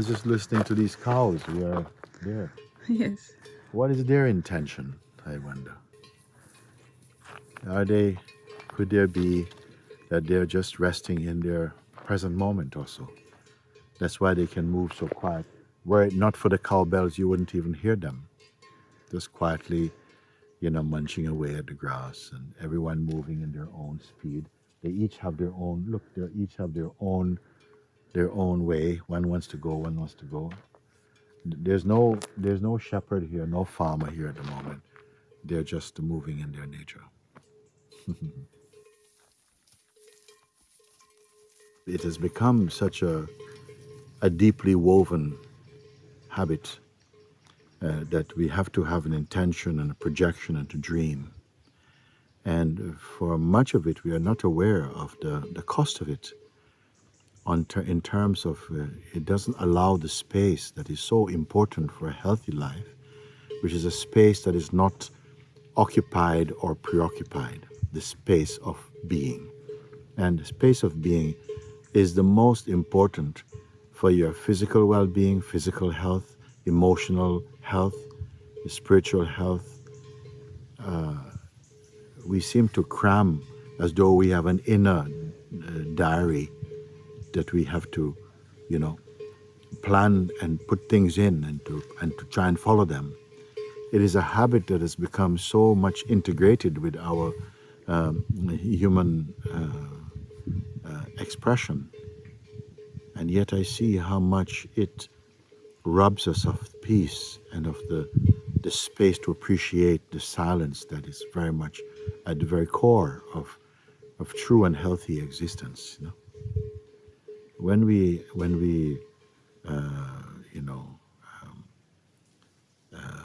Was just listening to these cows We are there. Yes. What is their intention, I wonder? Are they, could there be that they're just resting in their present moment also? That's why they can move so quiet. Were it not for the cowbells, you wouldn't even hear them. Just quietly, you know, munching away at the grass and everyone moving in their own speed. They each have their own, look, they each have their own, their own way. One wants to go, one wants to go. There's no, there's no shepherd here, no farmer here at the moment. They're just moving in their nature. it has become such a, a deeply woven habit uh, that we have to have an intention and a projection and to dream. And for much of it, we are not aware of the, the cost of it on ter in terms of uh, it doesn't allow the space that is so important for a healthy life, which is a space that is not occupied or preoccupied, the space of being. And the space of being is the most important for your physical well-being, physical health, emotional health, spiritual health. Uh, we seem to cram as though we have an inner uh, diary that we have to, you know, plan and put things in and to, and to try and follow them. It is a habit that has become so much integrated with our um, human uh, uh, expression. And yet I see how much it robs us of peace and of the, the space to appreciate the silence that is very much at the very core of, of true and healthy existence. You know? When we, when we uh, you know, um, uh,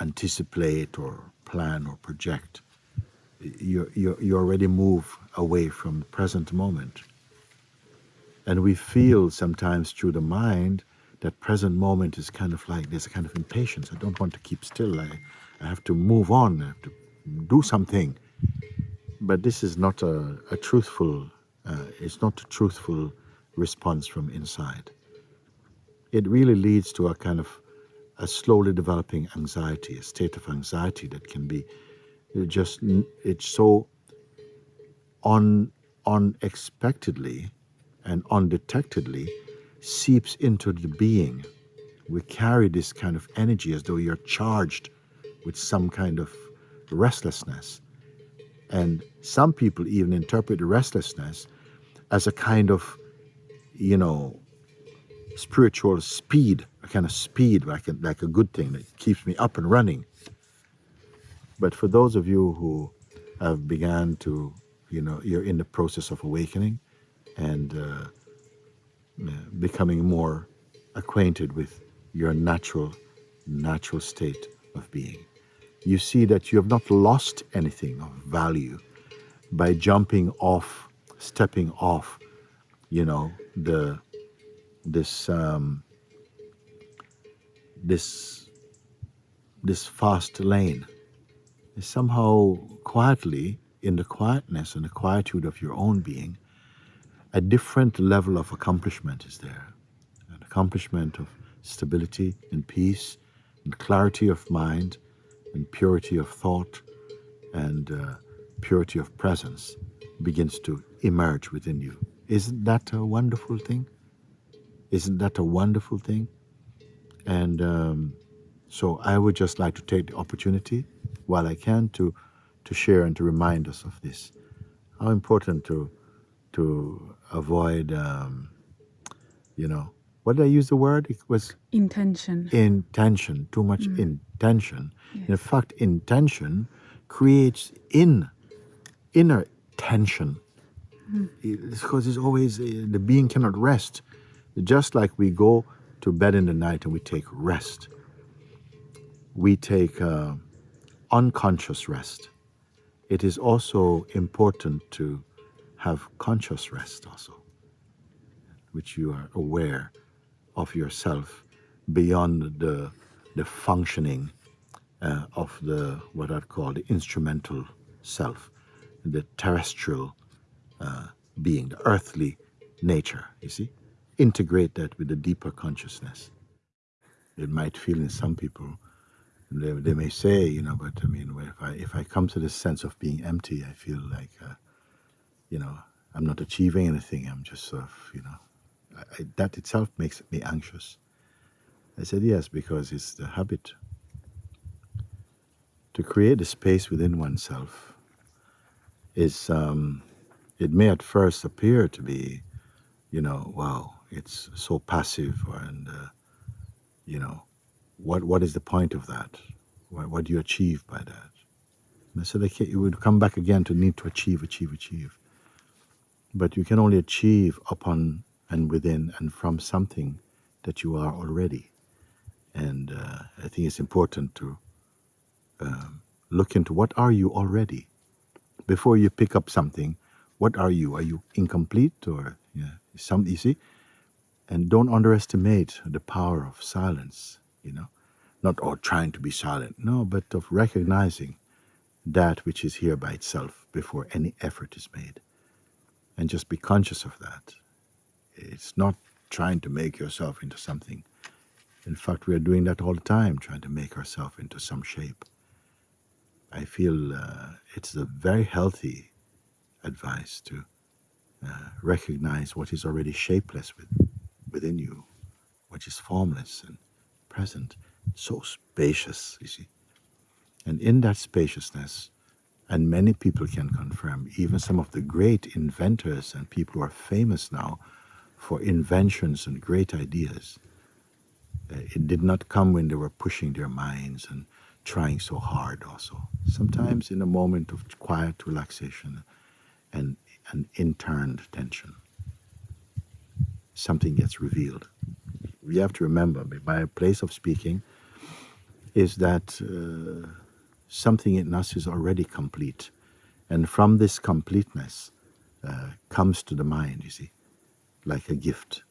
anticipate or plan or project, you, you, you already move away from the present moment. And we feel sometimes through the mind that present moment is kind of like there's a kind of impatience. I don't want to keep still. I, I have to move on. I have to do something. But this is not a, a truthful, uh, it's not a truthful response from inside. It really leads to a kind of a slowly developing anxiety, a state of anxiety that can be just, it's so un, unexpectedly and undetectedly seeps into the being. We carry this kind of energy as though you're charged with some kind of restlessness. And some people even interpret restlessness as a kind of, you know, spiritual speed, a kind of speed, like a, like a good thing that keeps me up and running. But for those of you who have begun to, you know, you're in the process of awakening, and uh, becoming more acquainted with your natural, natural state of being. You see that you have not lost anything of value by jumping off, stepping off, you know, the this um, this this fast lane. Somehow, quietly, in the quietness and the quietude of your own being, a different level of accomplishment is there. An accomplishment of stability and peace and clarity of mind and purity of thought and uh, purity of presence begins to emerge within you. Isn't that a wonderful thing? Isn't that a wonderful thing? And um, so I would just like to take the opportunity while I can to, to share and to remind us of this. How important to to avoid, um, you know, what did I use the word? It was intention. Intention, too much mm. intention. Yes. In fact, intention creates in inner tension. Mm. It's because it's always uh, the being cannot rest. Just like we go to bed in the night and we take rest, we take uh, unconscious rest. It is also important to have conscious rest also, which you are aware of yourself beyond the, the functioning uh, of the what I'd call the instrumental self, the terrestrial uh, being, the earthly nature, you see? Integrate that with the deeper consciousness. It might feel in some people, they, they may say, you know, but I mean, if I, if I come to this sense of being empty, I feel like, uh, you know, I'm not achieving anything. I'm just sort of, you know, I, that itself makes me anxious. I said, yes, because it's the habit to create a space within oneself is um, it may at first appear to be, you know, wow, it's so passive, and uh, you know, what what is the point of that? What, what do you achieve by that? And I said, okay, you would come back again to need to achieve, achieve, achieve. But you can only achieve upon and within and from something that you are already. And uh, I think it's important to um, look into what are you already before you pick up something. What are you? Are you incomplete or yeah, some you see? And don't underestimate the power of silence. You know, not all trying to be silent. No, but of recognizing that which is here by itself before any effort is made, and just be conscious of that. It's not trying to make yourself into something. In fact, we are doing that all the time, trying to make ourselves into some shape. I feel uh, it's a very healthy advice to uh, recognize what is already shapeless with, within you, which is formless and present, so spacious, you see. And in that spaciousness, and many people can confirm, even some of the great inventors and people who are famous now for inventions and great ideas, uh, it did not come when they were pushing their minds and trying so hard also. Sometimes in a moment of quiet relaxation and an interned tension, something gets revealed. We have to remember, my place of speaking is that uh, something in us is already complete. And from this completeness uh, comes to the mind, you see, like a gift,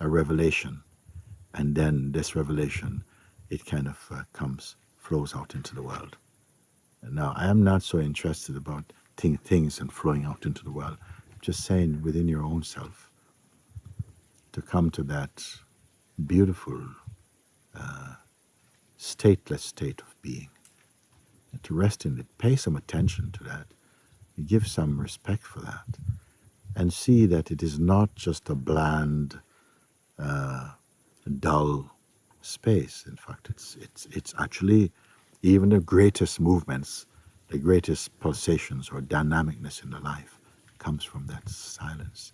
a revelation. And then this revelation, it kind of uh, comes flows out into the world. Now, I am not so interested about thing, things and flowing out into the world. Just saying within your own self to come to that beautiful, uh, stateless state of being, and to rest in it, pay some attention to that, give some respect for that, and see that it is not just a bland, uh, dull space. In fact, it's, it's, it's actually even the greatest movements, the greatest pulsations or dynamicness in the life comes from that silence.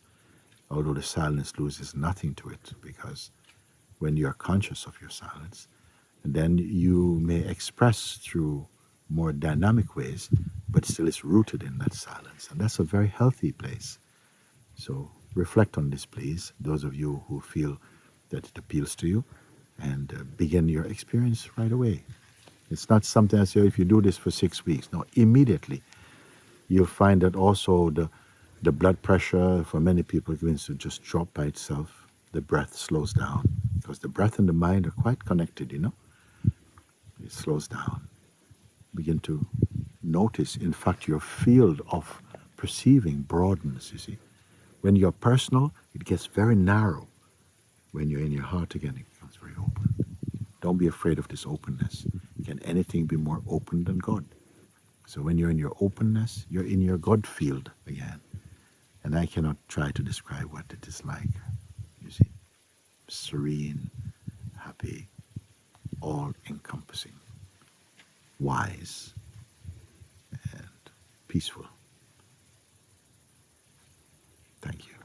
Although the silence loses nothing to it because when you are conscious of your silence, then you may express through more dynamic ways, but still it's rooted in that silence. And that's a very healthy place. So reflect on this, please, those of you who feel that it appeals to you and uh, begin your experience right away. It's not something I say, if you do this for six weeks. No, immediately you'll find that also the, the blood pressure for many people begins to just drop by itself. The breath slows down because the breath and the mind are quite connected, you know. It slows down. Begin to notice, in fact, your field of perceiving broadens, you see. When you're personal, it gets very narrow. When you're in your heart again, it becomes very open. Don't be afraid of this openness. Can anything be more open than God? So when you're in your openness, you're in your God field again. And I cannot try to describe what it is like. You see, serene, happy, all encompassing, wise, and peaceful. Thank you.